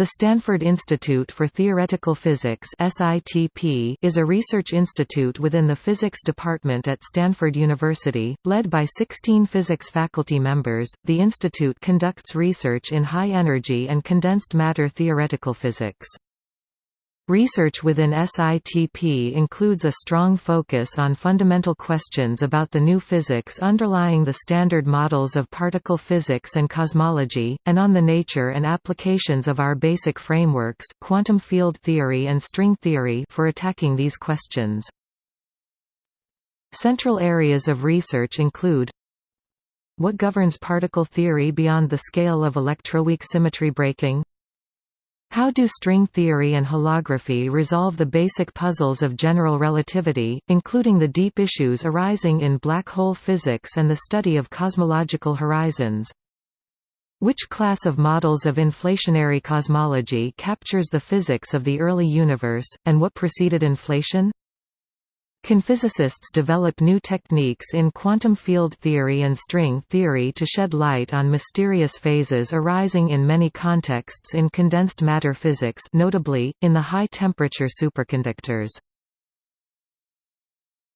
The Stanford Institute for Theoretical Physics is a research institute within the Physics Department at Stanford University, led by 16 physics faculty members. The institute conducts research in high energy and condensed matter theoretical physics. Research within SITP includes a strong focus on fundamental questions about the new physics underlying the standard models of particle physics and cosmology, and on the nature and applications of our basic frameworks quantum field theory and string theory for attacking these questions. Central areas of research include What governs particle theory beyond the scale of electroweak symmetry breaking? How do string theory and holography resolve the basic puzzles of general relativity, including the deep issues arising in black hole physics and the study of cosmological horizons? Which class of models of inflationary cosmology captures the physics of the early universe, and what preceded inflation? Can physicists develop new techniques in quantum field theory and string theory to shed light on mysterious phases arising in many contexts in condensed matter physics notably, in the high-temperature superconductors?